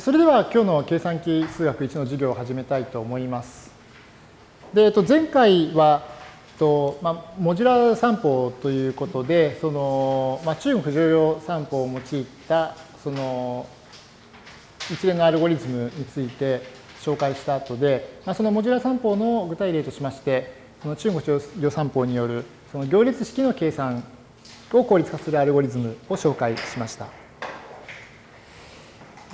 それでは今日の計算機数学1の授業を始めたいと思います。で、えっと、前回は、とまあ、モジュラー算法ということで、そのまあ、中国剰余算法を用いたその一連のアルゴリズムについて紹介した後で、まあ、そのモジュラー算法の具体例としまして、その中国剰余算法によるその行列式の計算を効率化するアルゴリズムを紹介しました。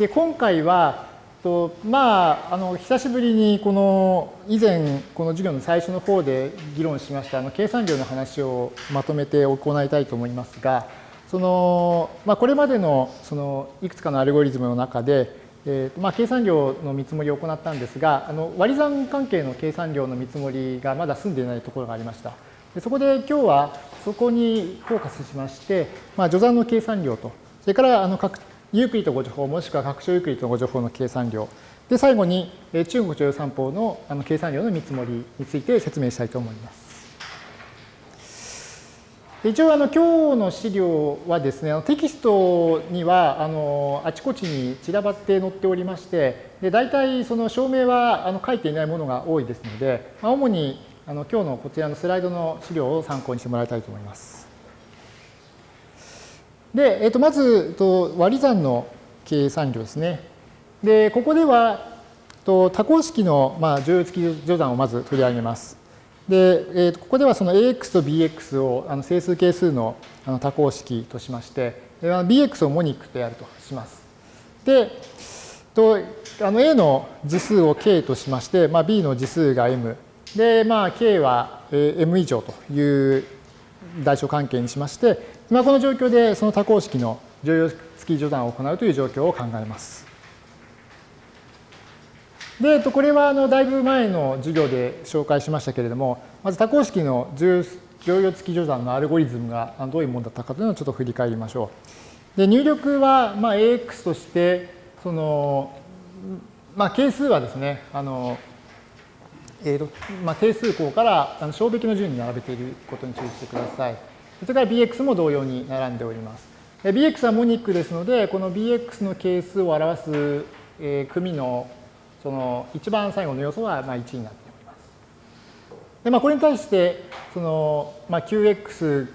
で今回はとまああの久しぶりにこの以前この授業の最初の方で議論しましたあの計算量の話をまとめて行いたいと思いますがその、まあ、これまでのそのいくつかのアルゴリズムの中で、えーまあ、計算量の見積もりを行ったんですがあの割り算関係の計算量の見積もりがまだ済んでいないところがありました。でそこで今日はそこにフォーカスしまして、まあ、除算の計算量とそれからあの各ユークリッド互除法もしくは拡張ユークリッド互除法の計算量で最後に中国剰余算法のあの計算量の見積もりについて説明したいと思います。一応あの今日の資料はですねテキストにはあのあちこちに散らばって載っておりましてで大体その証明はあの書いていないものが多いですので、まあ、主にあの今日のこちらのスライドの資料を参考にしてもらいたいと思います。で、えっと、まずと割り算の計算量ですね。で、ここではと多項式の、まあ、乗用付き序算をまず取り上げます。で、えー、とここではその ax と bx をあの整数係数のあの多項式としまして、bx をモニックとやるとします。で、とあの a の次数を k としまして、まあ、b の次数が m で、まあ、k は m 以上という代償関係にしまして、まあ、この状況でその多項式の乗用付き序算を行うという状況を考えます。で、これはあのだいぶ前の授業で紹介しましたけれども、まず多項式の乗用付き序算のアルゴリズムがどういうものだったかというのをちょっと振り返りましょう。で入力はまあ AX として、その、まあ、係数はですね、あのえーとまあ、定数項からあの小べきの順に並べていることに注意してください。それから bx も同様に並んでおります。bx はモニックですので、この bx の係数を表す、えー、組のその一番最後の要素はまあ1になっております。でまあ、これに対してその、まあ、qx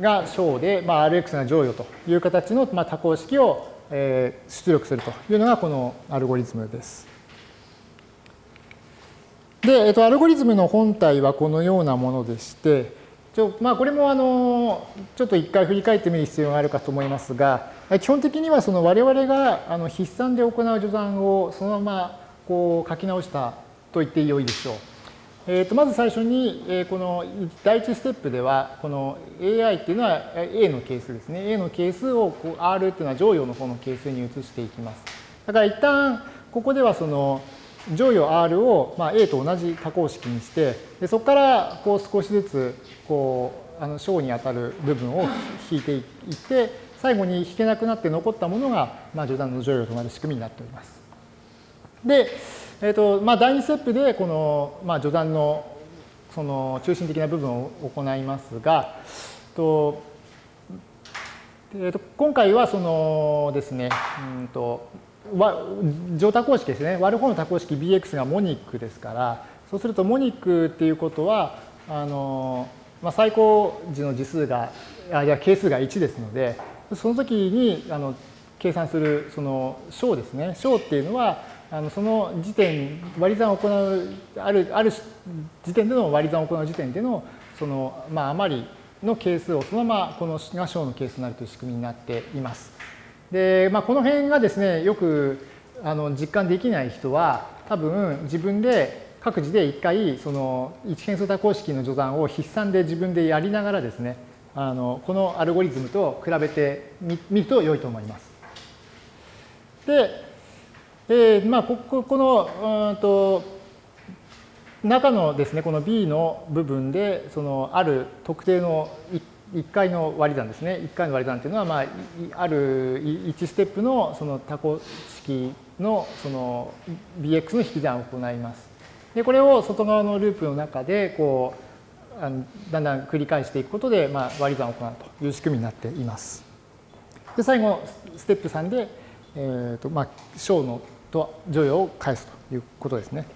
が小で、まあ、rx が乗与という形の、まあ、多項式を、えー、出力するというのがこのアルゴリズムです。で、えっと、アルゴリズムの本体はこのようなものでして、ちょまあ、これもあのちょっと一回振り返ってみる必要があるかと思いますが、基本的にはその我々があの筆算で行う序算をそのままこう書き直したと言ってよいでしょう。えー、とまず最初に、えこの第一ステップでは、この AI っていうのは A の係数ですね。A の係数をこう R っていうのは乗与の方の係数に移していきます。だから一旦ここではその乗与 R をまあ A と同じ多項式にして、でそこからこう少しずつこうあの小にあたる部分を引いていって、最後に引けなくなって残ったものが、まあ、序断の乗与となる仕組みになっております。で、えーとまあ、第2ステップでこの、まあ、序断のその中心的な部分を行いますが、とえー、と今回はそのですね、うんと乗多項式ですね。割る方の多項式 bx がモニックですから、そうするとモニックっていうことは、あの、まあ、最高時の次数が、あいや、係数が1ですので、その時にあの計算するその小ですね。小っていうのは、あのその時点、割り算を行う、ある、ある時点での割り算を行う時点での、その、まあ、余りの係数をそのままこのが小の係数になるという仕組みになっています。で、まあ、この辺がですね、よくあの実感できない人は、多分自分で各自で一回、その一変数多項式の序算を筆算で自分でやりながらですね、あのこのアルゴリズムと比べてみると良いと思います。で、えー、まあ、こここの、うんと、中のですね、この B の部分で、そのある特定の1回の割り算ですね。1回の割り算というのは、まあ、ある1ステップのその多項式のその bx の引き算を行います。で、これを外側のループの中で、こう、あのだんだん繰り返していくことで、まあ、割り算を行うという仕組みになっています。で、最後、ステップ3で、えーとまあ、小のと乗与を返すということですね。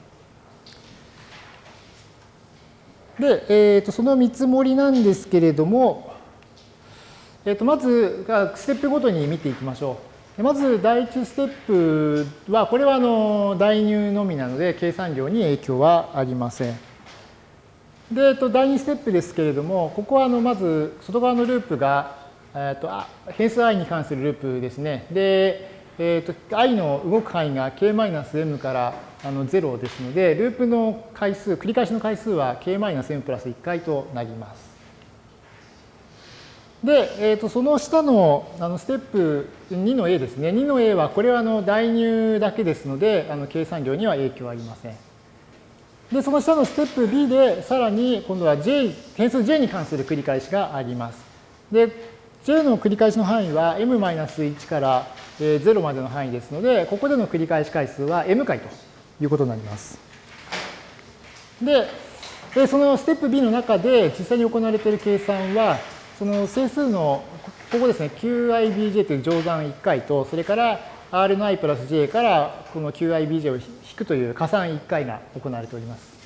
で、えー、とその見積もりなんですけれども、えー、とまずステップごとに見ていきましょう。まず第1ステップは、これはあの代入のみなので計算量に影響はありません。で、えっと、第2ステップですけれども、ここはあのまず外側のループが、えっと、変数 i に関するループですね。で、えっと、i の動く範囲が k-m からあの0ですので、ループの回数、繰り返しの回数は k-m プラス1回となります。で、えー、とその下のあのステップ2の A ですね。2の A はこれはあの代入だけですので、あの計算量には影響はありません。で、その下のステップ B でさらに今度は J、変数 J に関する繰り返しがあります。で、J の繰り返しの範囲は m-1 から0までの範囲ですので、ここでの繰り返し回数は m 回ということになります。で、そのステップ B の中で実際に行われている計算は、その整数の、ここですね、qibj という乗算1回と、それから r の i プラス j からこの qibj を引くという加算1回が行われております。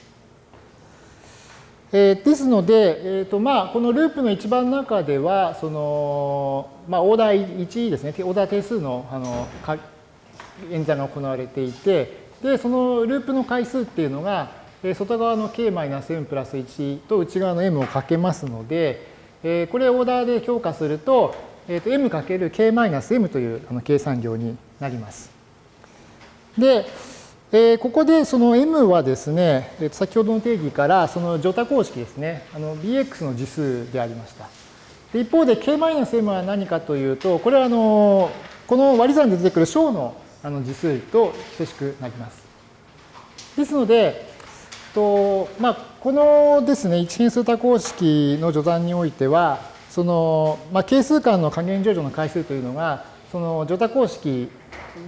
えー、ですので、えーとまあ、このループの一番中では、そのまあ、オーダー1ですね、オーダー定数のあの演算が行われていて、で、そのループの回数っていうのが、外側の k-m プラス1と内側の m をかけますので、えこれをオーダーで強化すると、えー、と m×k-m というあの計算量になります。で、えー、ここでその m はですね、先ほどの定義からその乗多公式ですね、あの bx の次数でありました。で一方で k-m は何かというと、これはあのこの割り算で出てくる小のあの次数と等しくなります。ですので、とまあ、このですね、一変数多項式の序断においては、その、まあ、係数間の加減乗除の回数というのが、その乗多項式、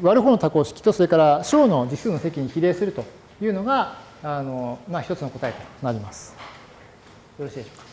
割る方の多項式と、それから小の次数の積に比例するというのが、あのまあ、一つの答えとなります。よろしいでしょうか。